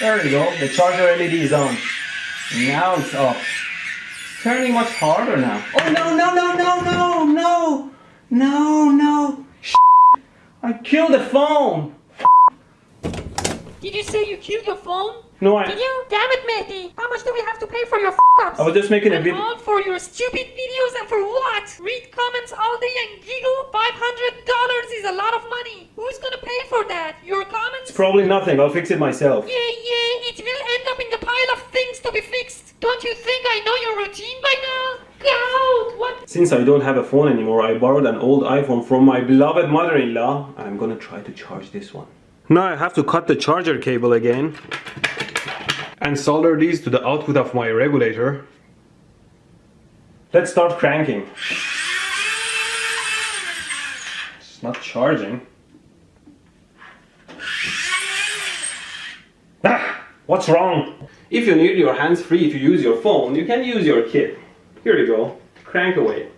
There we go, the charger LED is on. Now it's off. Turning much harder now. Oh no, no, no, no, no, no! No, no! I killed the phone! Did you say you killed your phone? No, I... Did you? Damn it, Mehdi! How much do we have to pay for your f***ups? I was just making a And video. all for your stupid videos and for what? Read comments all day and giggle? $500 is a lot of money. Who's gonna pay for that? Your comments? It's Probably nothing, I'll fix it myself. Yeah, yeah, it will end up in the pile of things to be fixed. Don't you think I know your routine by now? God, what? Since I don't have a phone anymore, I borrowed an old iPhone from my beloved mother-in-law. I'm gonna try to charge this one. Now I have to cut the charger cable again and solder these to the output of my regulator. Let's start cranking. It's not charging. Ah, what's wrong? If you need your hands free to use your phone, you can use your kit. Here you go. Crank away.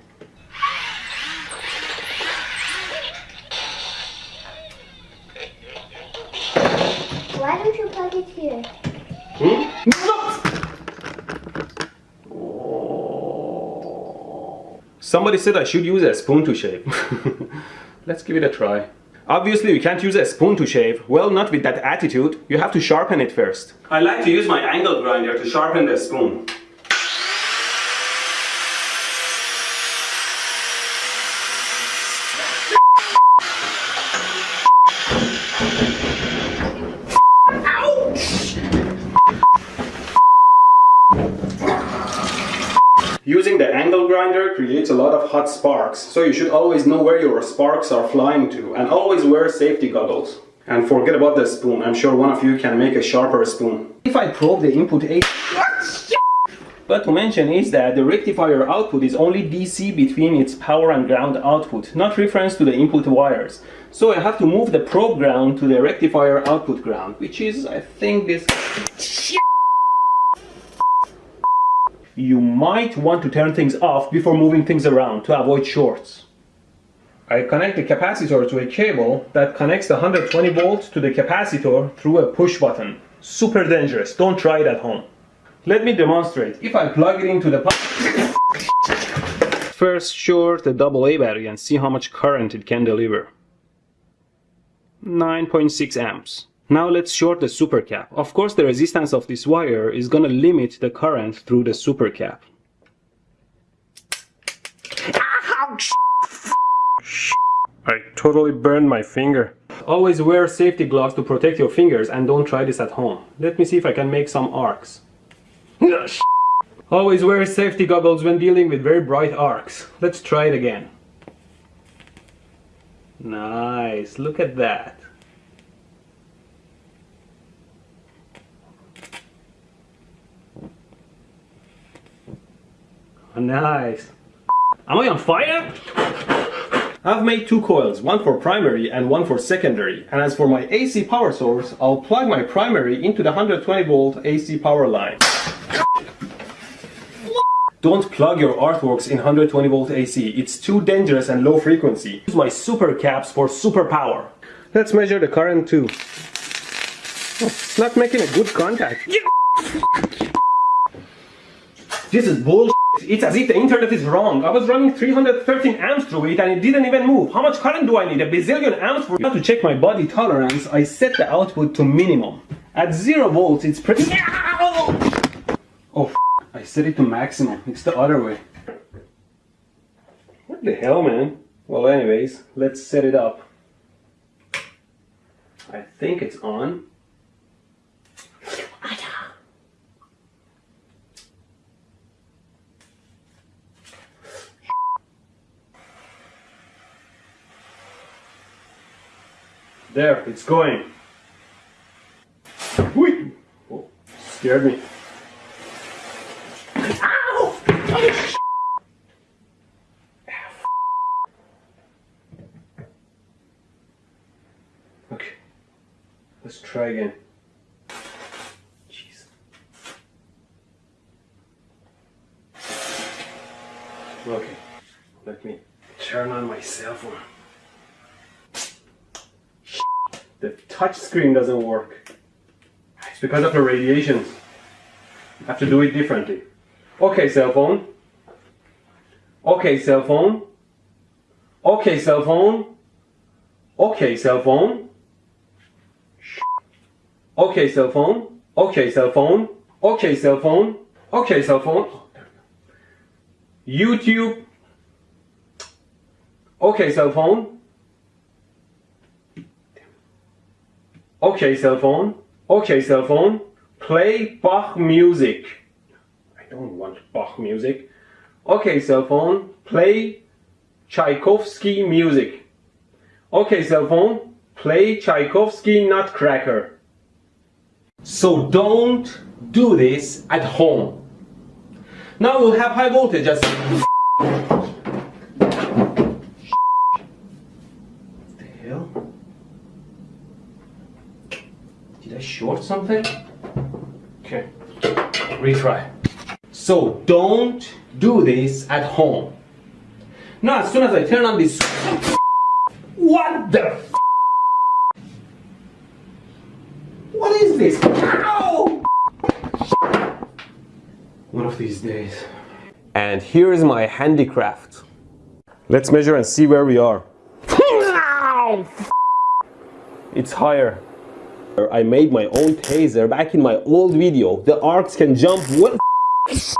Somebody said I should use a spoon to shave. Let's give it a try. Obviously you can't use a spoon to shave. Well, not with that attitude. You have to sharpen it first. I like to use my angle grinder to sharpen the spoon. Using the angle grinder creates a lot of hot sparks, so you should always know where your sparks are flying to and always wear safety goggles. And forget about the spoon, I'm sure one of you can make a sharper spoon. If I probe the input A... But to mention is that the rectifier output is only DC between its power and ground output, not reference to the input wires. So I have to move the probe ground to the rectifier output ground, which is, I think, this... You might want to turn things off before moving things around to avoid shorts. I connect the capacitor to a cable that connects the 120 volts to the capacitor through a push button. Super dangerous, don't try it at home. Let me demonstrate. If I plug it into the First short the AA battery and see how much current it can deliver. 9.6 amps. Now let's short the supercap. Of course the resistance of this wire is gonna limit the current through the supercap. I totally burned my finger. Always wear safety gloves to protect your fingers and don't try this at home. Let me see if I can make some arcs. Always wear safety goggles when dealing with very bright arcs. Let's try it again. Nice, look at that. Nice. Am I on fire? I've made two coils, one for primary and one for secondary. And as for my AC power source, I'll plug my primary into the 120 volt AC power line. Don't plug your artworks in 120 volt AC. It's too dangerous and low frequency. Use my super caps for super power. Let's measure the current too. Oh, it's not making a good contact. This is bullshit. It's as if the internet is wrong. I was running 313 amps through it and it didn't even move. How much current do I need? A bazillion amps for Now to check my body tolerance, I set the output to minimum. At 0 volts, it's pretty... Oh, I set it to maximum. It's the other way. What the hell, man? Well, anyways, let's set it up. I think it's on. There, it's going. Whee! Oh, scared me. Ow! Oh, okay, let's try again. Jeez. Okay, let me turn on my cell phone. The touch screen doesn't work. It's because of the radiation. I have to do it differently. Okay, cell phone. Okay, cell phone. Okay, cell phone. Okay, cell phone. Okay, cell phone. Okay, cell phone. Okay, cell phone. Okay, cell phone. YouTube. Okay, cell phone. Okay, cell phone. Okay, cell phone. Play Bach music. I don't want Bach music. Okay, cell phone. Play Tchaikovsky music. Okay, cell phone. Play Tchaikovsky Nutcracker. So don't do this at home. Now we'll have high voltage as What the hell? Did I short something? Okay, retry. So don't do this at home. Now as soon as I turn on this What the What is this? Ow! One of these days. And here is my handicraft. Let's measure and see where we are. It's higher. I made my own taser back in my old video. The arcs can jump well.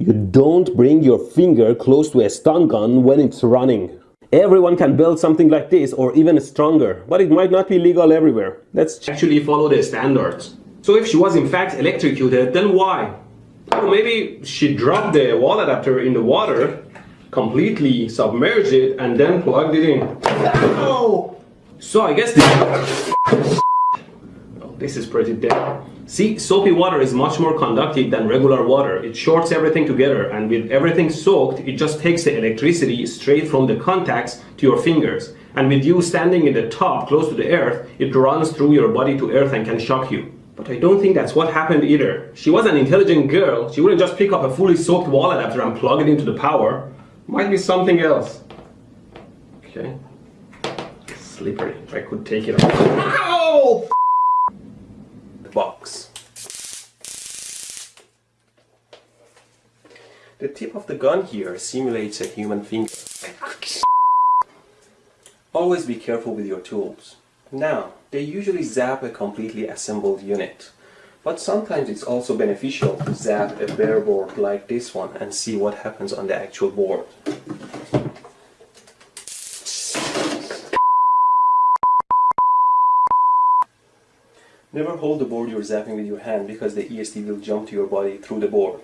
You don't bring your finger close to a stun gun when it's running. Everyone can build something like this or even stronger, but it might not be legal everywhere. Let's actually follow the standards. So if she was in fact electrocuted, then why? Oh, maybe she dropped the wall adapter in the water, completely submerged it, and then plugged it in. Oh! So I guess this... This is pretty dead. See, soapy water is much more conductive than regular water. It shorts everything together and with everything soaked, it just takes the electricity straight from the contacts to your fingers. And with you standing in the top, close to the earth, it runs through your body to earth and can shock you. But I don't think that's what happened either. She was an intelligent girl. She wouldn't just pick up a fully soaked wall adapter and plug it into the power. Might be something else. Okay. Slippery. I could take it off. Ow! The box. The tip of the gun here simulates a human finger. Always be careful with your tools. Now, they usually zap a completely assembled unit. But sometimes it's also beneficial to zap a bare board like this one and see what happens on the actual board. Never hold the board you're zapping with your hand because the ESD will jump to your body through the board.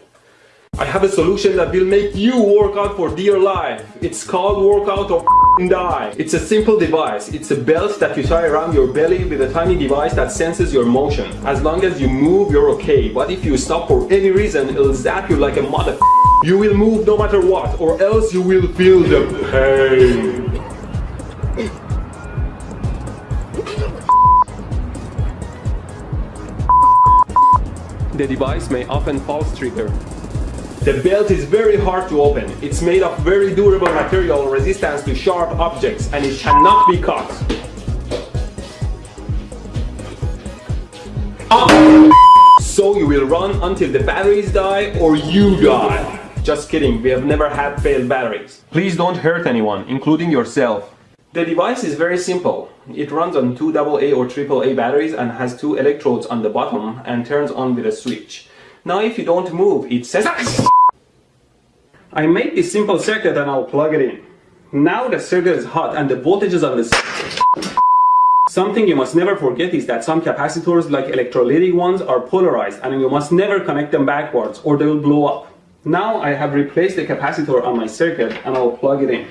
I have a solution that will make you work out for dear life. It's called workout or die. It's a simple device. It's a belt that you tie around your belly with a tiny device that senses your motion. As long as you move, you're okay. But if you stop for any reason, it'll zap you like a mother. You will move no matter what, or else you will feel the pain. The device may often false trigger. The belt is very hard to open. It's made of very durable material resistance to sharp objects and it cannot be cut. Ah! So you will run until the batteries die or you die. Just kidding, we have never had failed batteries. Please don't hurt anyone, including yourself. The device is very simple. It runs on two AA or AAA batteries and has two electrodes on the bottom and turns on with a switch. Now if you don't move, it says... Ah, I made this simple circuit and I'll plug it in. Now the circuit is hot and the voltage is on the... Something you must never forget is that some capacitors like electrolytic ones are polarized and you must never connect them backwards or they will blow up. Now I have replaced the capacitor on my circuit and I'll plug it in.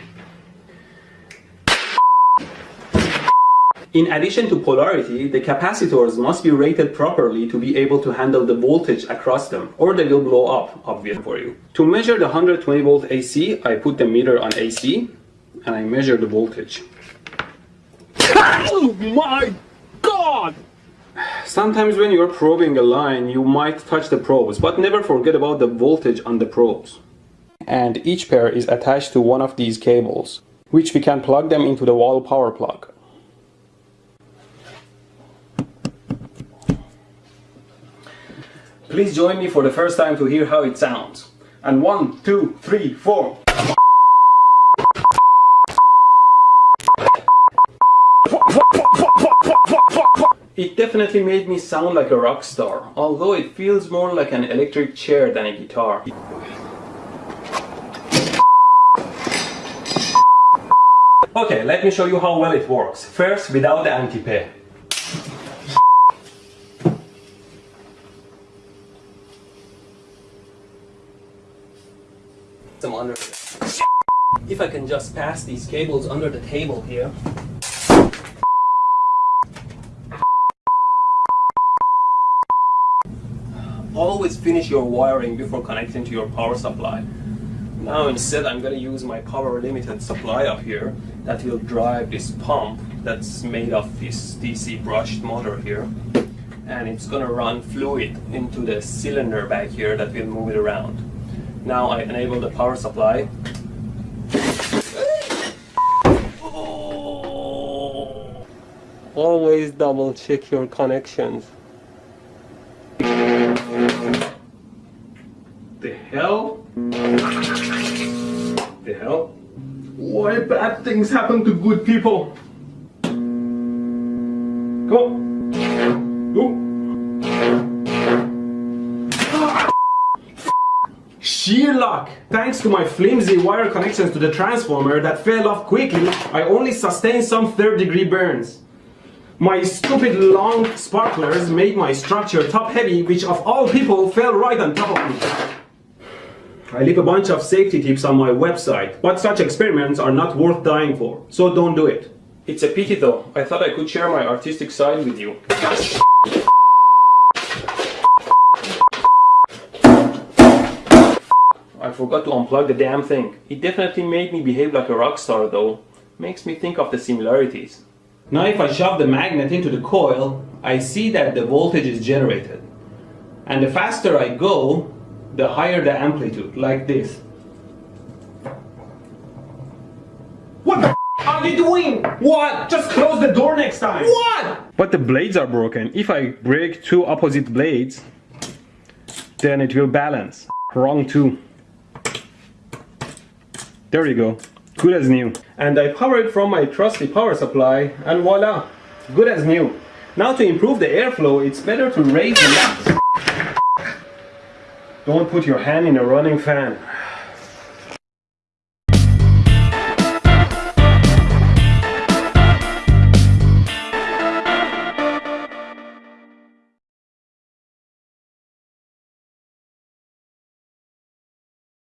In addition to polarity, the capacitors must be rated properly to be able to handle the voltage across them, or they will blow up, obvious for you. To measure the 120 volt AC, I put the meter on AC, and I measure the voltage. Oh my god! Sometimes when you're probing a line, you might touch the probes, but never forget about the voltage on the probes. And each pair is attached to one of these cables, which we can plug them into the wall power plug. Please join me for the first time to hear how it sounds. And one, two, three, four. It definitely made me sound like a rock star, although it feels more like an electric chair than a guitar. Okay, let me show you how well it works. First, without the anti-pay. Some under If I can just pass these cables under the table here. Always finish your wiring before connecting to your power supply. Now instead I'm going to use my power limited supply up here that will drive this pump that's made of this DC brushed motor here and it's going to run fluid into the cylinder back here that will move it around. Now I enable the power supply. Always double check your connections. The hell? The hell? Why bad things happen to good people? Come on. Ooh. Luck! Thanks to my flimsy wire connections to the transformer that fell off quickly, I only sustained some third degree burns. My stupid long sparklers made my structure top heavy, which of all people fell right on top of me. I leave a bunch of safety tips on my website, but such experiments are not worth dying for, so don't do it. It's a pity though, I thought I could share my artistic side with you. Forgot to unplug the damn thing. It definitely made me behave like a rock star though. Makes me think of the similarities. Now if I shove the magnet into the coil, I see that the voltage is generated. And the faster I go, the higher the amplitude, like this. What the are you doing? What? Just close the door next time. What? But the blades are broken. If I break two opposite blades, then it will balance. Wrong too. There you go. Good as new. And I power it from my trusty power supply and voila, good as new. Now to improve the airflow, it's better to raise the Don't put your hand in a running fan.